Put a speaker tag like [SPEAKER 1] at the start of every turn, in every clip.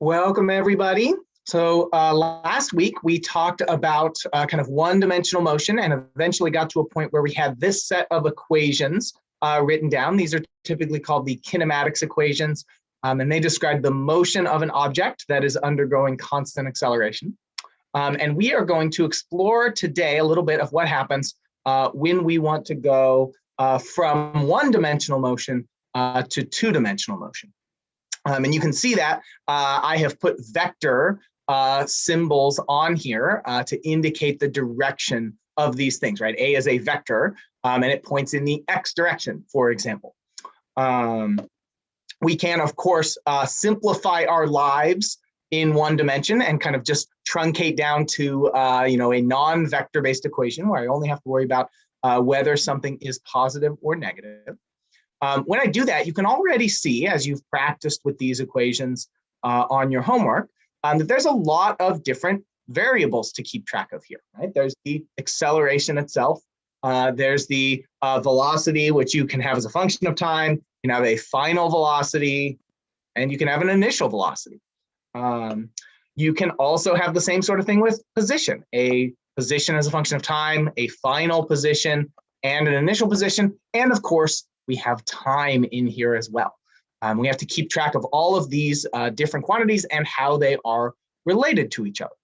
[SPEAKER 1] Welcome, everybody. So uh, last week we talked about uh, kind of one-dimensional motion and eventually got to a point where we had this set of equations uh, written down. These are typically called the kinematics equations, um, and they describe the motion of an object that is undergoing constant acceleration. Um, and we are going to explore today a little bit of what happens uh, when we want to go uh, from one-dimensional motion uh, to two-dimensional motion. Um, and you can see that uh, I have put vector uh, symbols on here uh, to indicate the direction of these things, right? A is a vector um, and it points in the X direction, for example. Um, we can, of course, uh, simplify our lives in one dimension and kind of just truncate down to, uh, you know, a non-vector based equation where I only have to worry about uh, whether something is positive or negative. Um, when I do that, you can already see, as you've practiced with these equations uh, on your homework, um, that there's a lot of different variables to keep track of here, right? There's the acceleration itself. Uh, there's the uh, velocity, which you can have as a function of time. You can have a final velocity, and you can have an initial velocity. Um, you can also have the same sort of thing with position, a position as a function of time, a final position, and an initial position, and of course, we have time in here as well. Um, we have to keep track of all of these uh, different quantities and how they are related to each other.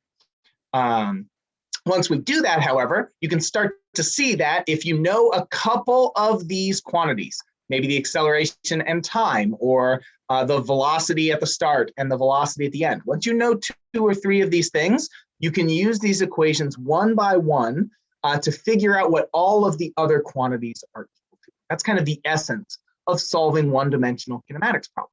[SPEAKER 1] Um, once we do that, however, you can start to see that if you know a couple of these quantities, maybe the acceleration and time, or uh, the velocity at the start and the velocity at the end. Once you know two or three of these things, you can use these equations one by one uh, to figure out what all of the other quantities are that's kind of the essence of solving one-dimensional kinematics problems.